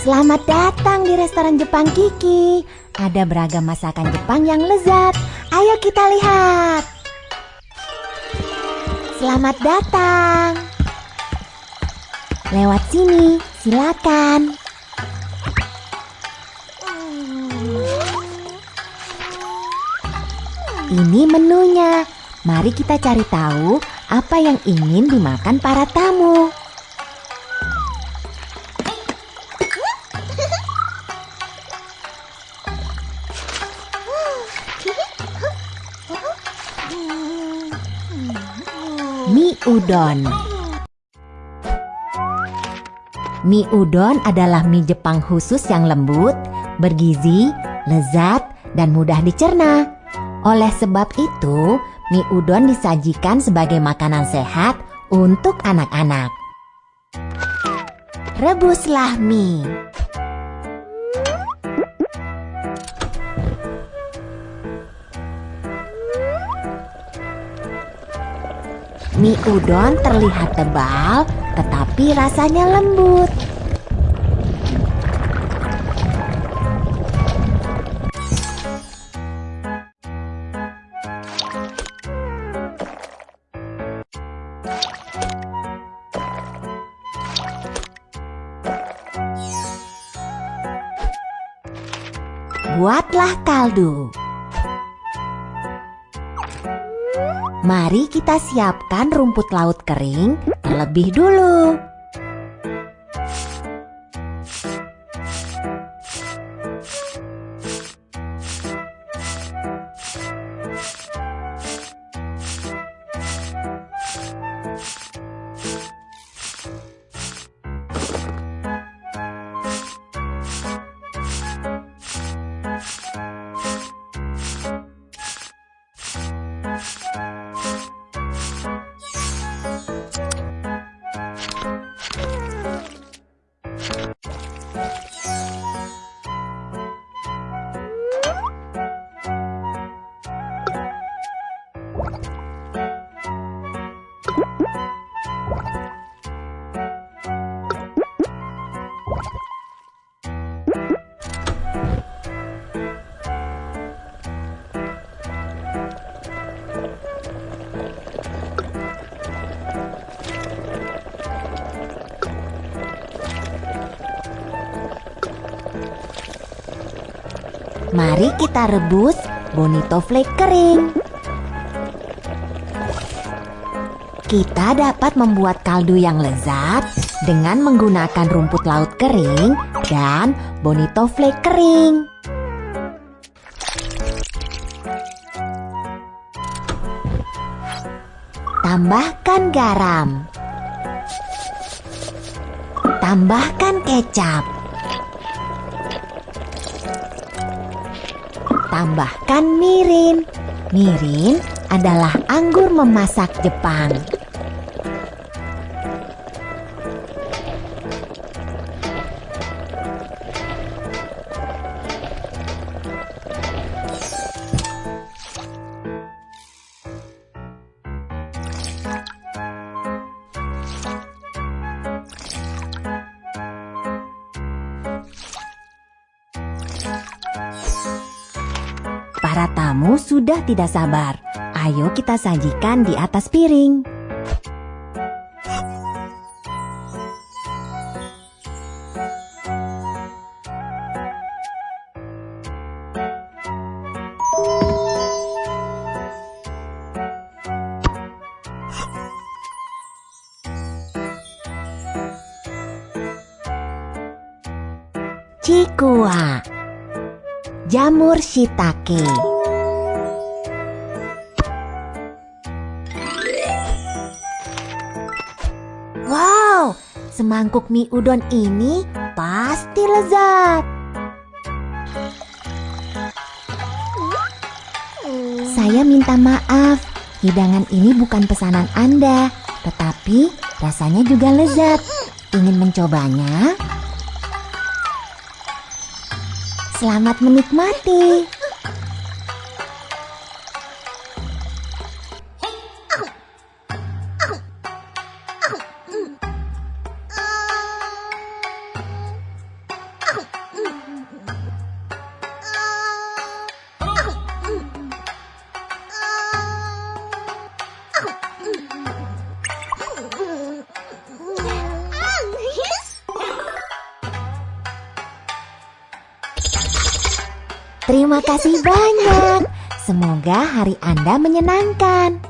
Selamat datang di restoran Jepang Kiki. Ada beragam masakan Jepang yang lezat. Ayo kita lihat. Selamat datang. Lewat sini, silakan. Ini menunya. Mari kita cari tahu apa yang ingin dimakan para tamu. Udon. Mie udon adalah mie Jepang khusus yang lembut, bergizi, lezat, dan mudah dicerna. Oleh sebab itu, mie udon disajikan sebagai makanan sehat untuk anak-anak. Rebuslah mie. Mie udon terlihat tebal, tetapi rasanya lembut. Buatlah kaldu. Mari kita siapkan rumput laut kering terlebih dulu. Mari kita rebus bonito flake kering. Kita dapat membuat kaldu yang lezat dengan menggunakan rumput laut kering dan bonito flake kering. Tambahkan garam. Tambahkan kecap. Tambahkan mirin. Mirin adalah anggur memasak Jepang. Para tamu sudah tidak sabar. Ayo kita sajikan di atas piring. Cikua Jamur shiitake Wow, semangkuk mie udon ini pasti lezat. Saya minta maaf, hidangan ini bukan pesanan Anda, tetapi rasanya juga lezat. Ingin mencobanya? Selamat menikmati. Terima kasih banyak. Semoga hari Anda menyenangkan.